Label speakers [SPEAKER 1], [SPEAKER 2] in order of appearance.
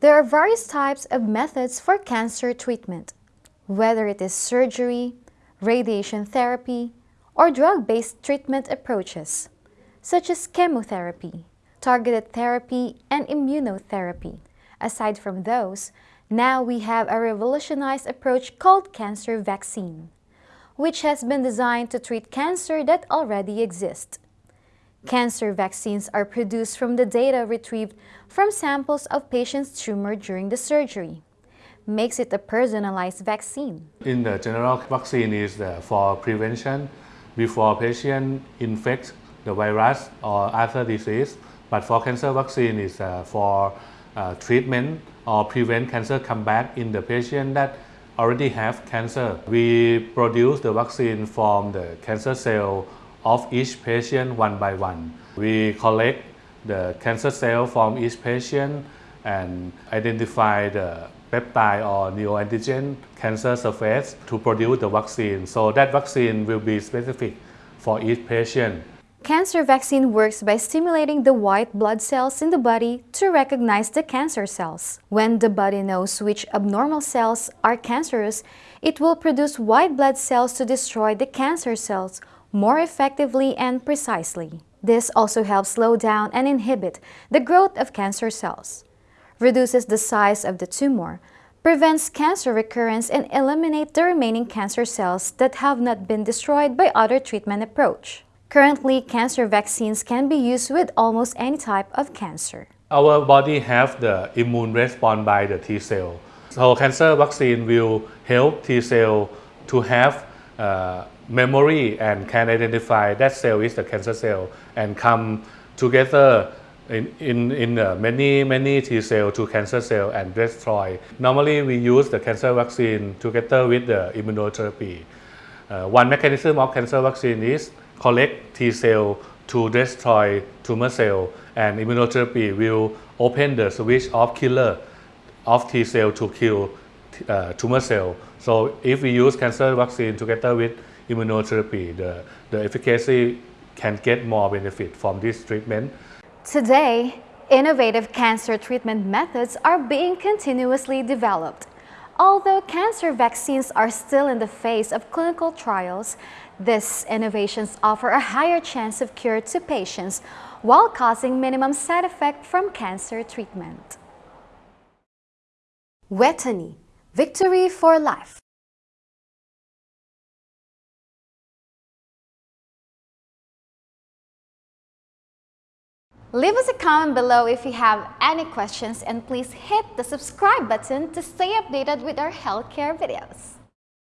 [SPEAKER 1] There are various types of methods for cancer treatment, whether it is surgery, radiation therapy, or drug-based treatment approaches, such as chemotherapy, targeted therapy, and immunotherapy. Aside from those, now we have a revolutionized approach called cancer vaccine, which has been designed to treat cancer that already exists. Cancer vaccines are produced from the data retrieved from samples of patients' tumor during the surgery. Makes it a personalized vaccine.
[SPEAKER 2] In the general vaccine is uh, for prevention before patient infect the virus or other disease. But for cancer vaccine is uh, for uh, treatment or prevent cancer come back in the patient that already have cancer. We produce the vaccine from the cancer cell of each patient one by one. We collect the cancer cell from each patient and identify the peptide or neoantigen cancer surface to produce the vaccine. So that vaccine will be specific for each patient.
[SPEAKER 1] Cancer vaccine works by stimulating the white blood cells in the body to recognize the cancer cells. When the body knows which abnormal cells are cancerous, it will produce white blood cells to destroy the cancer cells more effectively and precisely. This also helps slow down and inhibit the growth of cancer cells, reduces the size of the tumor, prevents cancer recurrence and eliminate the remaining cancer cells that have not been destroyed by other treatment approach. Currently, cancer vaccines can be used with almost any type of cancer.
[SPEAKER 2] Our body have the immune response by the T cell. So cancer vaccine will help T cell to have uh, memory and can identify that cell is the cancer cell and come together in, in, in uh, many, many T cell to cancer cell and destroy. Normally we use the cancer vaccine together with the immunotherapy. Uh, one mechanism of cancer vaccine is collect T cell to destroy tumor cell and immunotherapy will open the switch of killer of T cell to kill uh, tumor cell. So if we use cancer vaccine together with immunotherapy, the, the efficacy can get more benefit from this treatment.
[SPEAKER 1] Today, innovative cancer treatment methods are being continuously developed. Although cancer vaccines are still in the phase of clinical trials, these innovations offer a higher chance of cure to patients while causing minimum side effect from cancer treatment. Vejthani, victory for life. Leave us a comment below if you have any questions and please hit the subscribe button to stay updated with our healthcare videos.